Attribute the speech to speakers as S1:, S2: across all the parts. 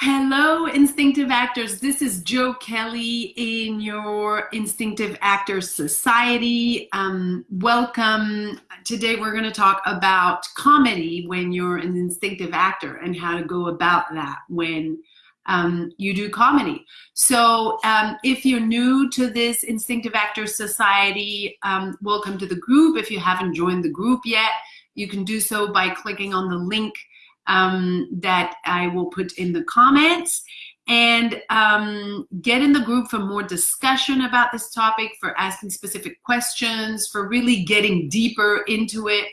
S1: Hello, Instinctive Actors. This is Joe Kelly in your Instinctive Actors Society. Um, welcome. Today we're going to talk about comedy when you're an instinctive actor and how to go about that when um, you do comedy. So um, if you're new to this Instinctive Actors Society, um, welcome to the group. If you haven't joined the group yet, you can do so by clicking on the link um, that I will put in the comments and um, get in the group for more discussion about this topic, for asking specific questions, for really getting deeper into it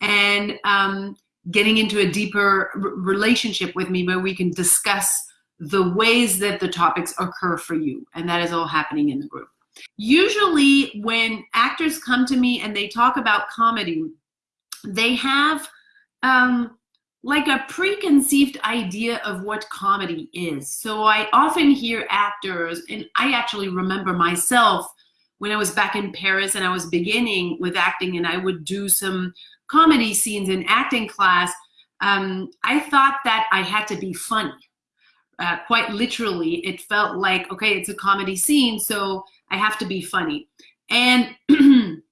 S1: and um, getting into a deeper relationship with me where we can discuss the ways that the topics occur for you. And that is all happening in the group. Usually when actors come to me and they talk about comedy, they have um, like a preconceived idea of what comedy is. So I often hear actors, and I actually remember myself when I was back in Paris and I was beginning with acting and I would do some comedy scenes in acting class, um, I thought that I had to be funny. Uh, quite literally, it felt like, okay, it's a comedy scene, so I have to be funny. And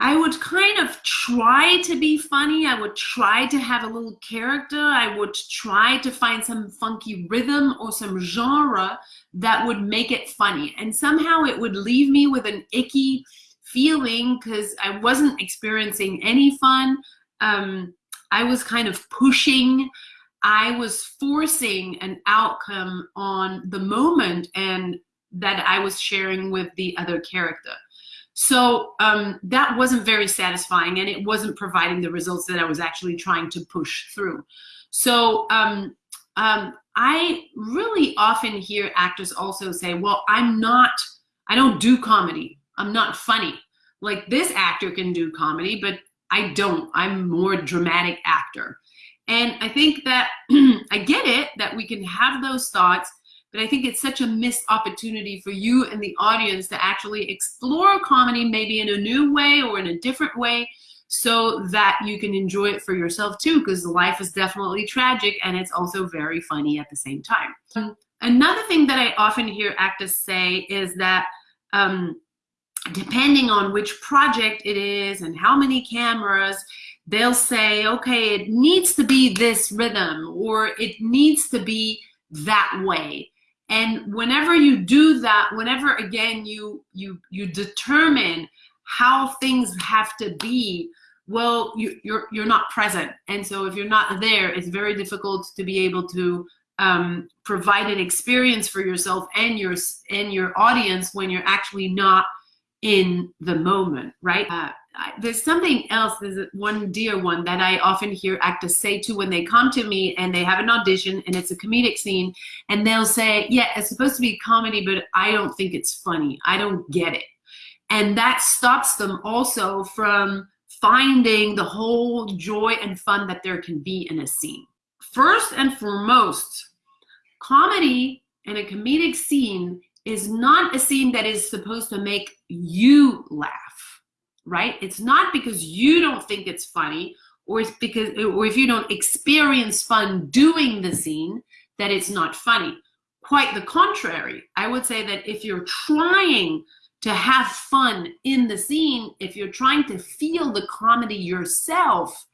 S1: I would kind of try to be funny. I would try to have a little character. I would try to find some funky rhythm or some genre that would make it funny. And somehow it would leave me with an icky feeling because I wasn't experiencing any fun. Um, I was kind of pushing. I was forcing an outcome on the moment and that I was sharing with the other character. So um, that wasn't very satisfying and it wasn't providing the results that I was actually trying to push through. So um, um, I really often hear actors also say, well, I'm not, I don't do comedy. I'm not funny. Like this actor can do comedy, but I don't. I'm more dramatic actor. And I think that I get it that we can have those thoughts but I think it's such a missed opportunity for you and the audience to actually explore comedy maybe in a new way or in a different way so that you can enjoy it for yourself too because life is definitely tragic and it's also very funny at the same time. Um, another thing that I often hear actors say is that um, depending on which project it is and how many cameras, they'll say, okay, it needs to be this rhythm or it needs to be that way. And whenever you do that, whenever again you you you determine how things have to be, well, you, you're you're not present. And so if you're not there, it's very difficult to be able to um, provide an experience for yourself and your and your audience when you're actually not in the moment, right? Uh, there's something else, there's one dear one that I often hear actors say to when they come to me and they have an audition and it's a comedic scene and they'll say, yeah, it's supposed to be comedy, but I don't think it's funny. I don't get it. And that stops them also from finding the whole joy and fun that there can be in a scene. First and foremost, comedy and a comedic scene is not a scene that is supposed to make you laugh, right? It's not because you don't think it's funny or it's because, or if you don't experience fun doing the scene, that it's not funny. Quite the contrary. I would say that if you're trying to have fun in the scene, if you're trying to feel the comedy yourself,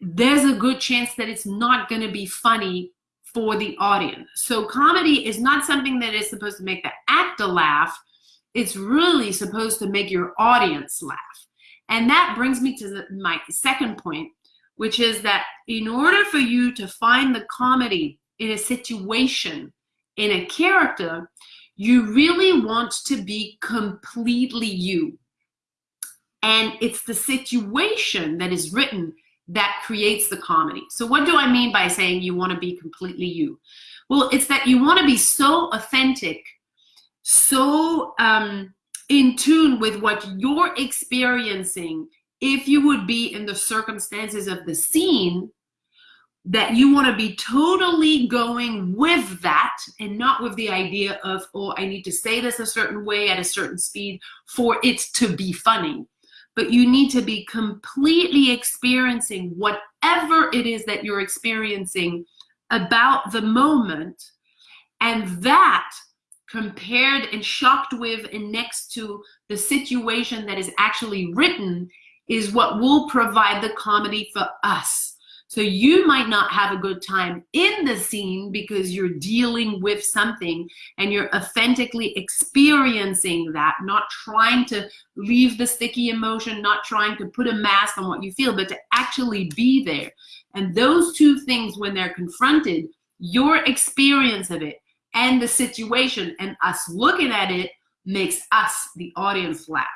S1: there's a good chance that it's not going to be funny for the audience. So comedy is not something that is supposed to make the actor laugh. It's really supposed to make your audience laugh. And that brings me to the, my second point, which is that in order for you to find the comedy in a situation, in a character, you really want to be completely you. And it's the situation that is written that creates the comedy. So what do I mean by saying you want to be completely you? Well, it's that you want to be so authentic, so um, in tune with what you're experiencing if you would be in the circumstances of the scene that you want to be totally going with that and not with the idea of, oh, I need to say this a certain way at a certain speed for it to be funny but you need to be completely experiencing whatever it is that you're experiencing about the moment. And that compared and shocked with and next to the situation that is actually written is what will provide the comedy for us. So you might not have a good time in the scene because you're dealing with something and you're authentically experiencing that, not trying to leave the sticky emotion, not trying to put a mask on what you feel, but to actually be there. And those two things, when they're confronted, your experience of it and the situation and us looking at it makes us, the audience, laugh,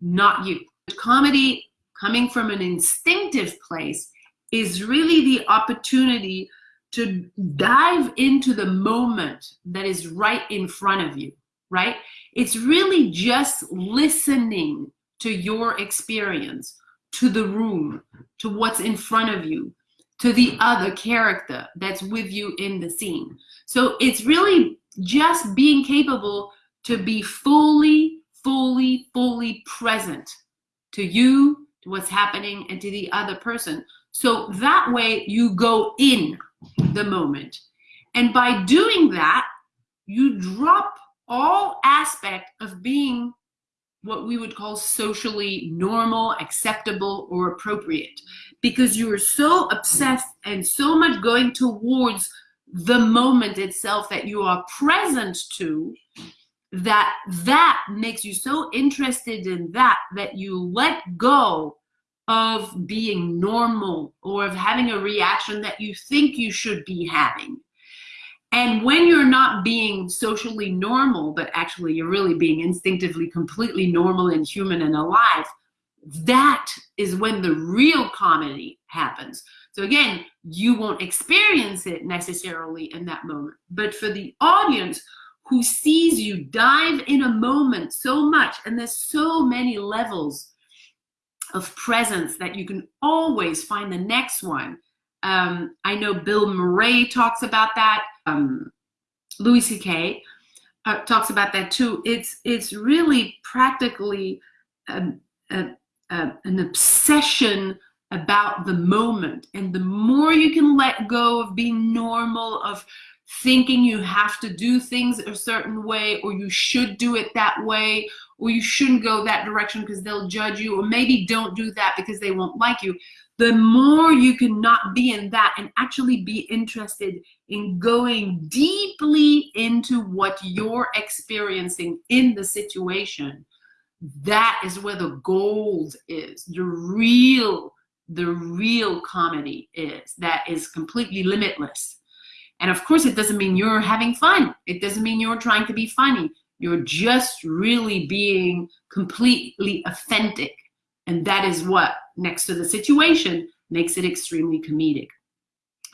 S1: not you. Comedy coming from an instinctive place is really the opportunity to dive into the moment that is right in front of you, right? It's really just listening to your experience, to the room, to what's in front of you, to the other character that's with you in the scene. So it's really just being capable to be fully, fully, fully present to you, to what's happening, and to the other person so that way you go in the moment. And by doing that, you drop all aspect of being what we would call socially normal, acceptable, or appropriate. Because you are so obsessed and so much going towards the moment itself that you are present to that that makes you so interested in that that you let go of being normal or of having a reaction that you think you should be having. And when you're not being socially normal, but actually you're really being instinctively completely normal and human and alive, that is when the real comedy happens. So again, you won't experience it necessarily in that moment. But for the audience who sees you dive in a moment so much, and there's so many levels of presence that you can always find the next one. Um, I know Bill Murray talks about that. Um, Louis C.K. Uh, talks about that too. It's it's really practically a, a, a, an obsession about the moment, and the more you can let go of being normal, of thinking you have to do things a certain way, or you should do it that way, or you shouldn't go that direction because they'll judge you, or maybe don't do that because they won't like you, the more you can not be in that and actually be interested in going deeply into what you're experiencing in the situation, that is where the gold is. The real, the real comedy is that is completely limitless. And of course, it doesn't mean you're having fun. It doesn't mean you're trying to be funny. You're just really being completely authentic. And that is what, next to the situation, makes it extremely comedic.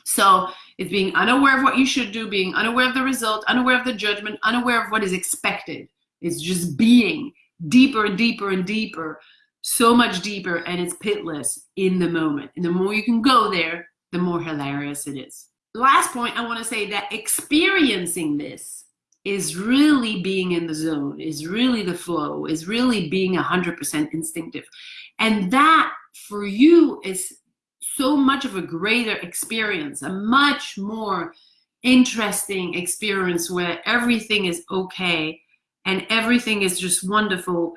S1: So it's being unaware of what you should do, being unaware of the result, unaware of the judgment, unaware of what is expected. It's just being deeper and deeper and deeper, so much deeper, and it's pitless in the moment. And the more you can go there, the more hilarious it is. Last point, I want to say that experiencing this is really being in the zone, is really the flow, is really being 100% instinctive. And that for you is so much of a greater experience, a much more interesting experience where everything is okay and everything is just wonderful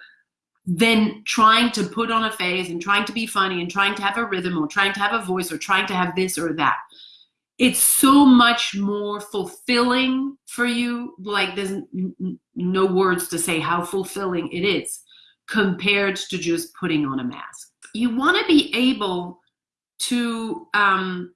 S1: than trying to put on a face and trying to be funny and trying to have a rhythm or trying to have a voice or trying to have this or that it's so much more fulfilling for you. Like there's no words to say how fulfilling it is compared to just putting on a mask. You want to be able to um,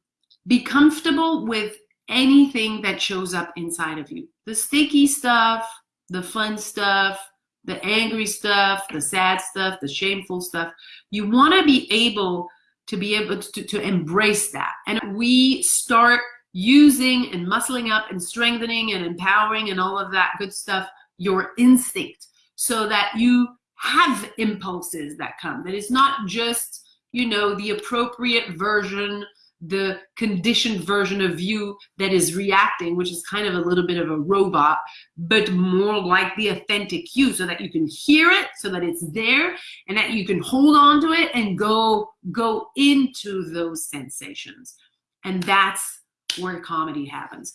S1: be comfortable with anything that shows up inside of you. The sticky stuff the fun stuff the angry stuff the sad stuff the shameful stuff. You want to be able to be able to, to embrace that. And we start using and muscling up and strengthening and empowering and all of that good stuff, your instinct, so that you have impulses that come. That it's not just, you know, the appropriate version the conditioned version of you that is reacting, which is kind of a little bit of a robot, but more like the authentic you so that you can hear it, so that it's there, and that you can hold on to it and go, go into those sensations. And that's where comedy happens.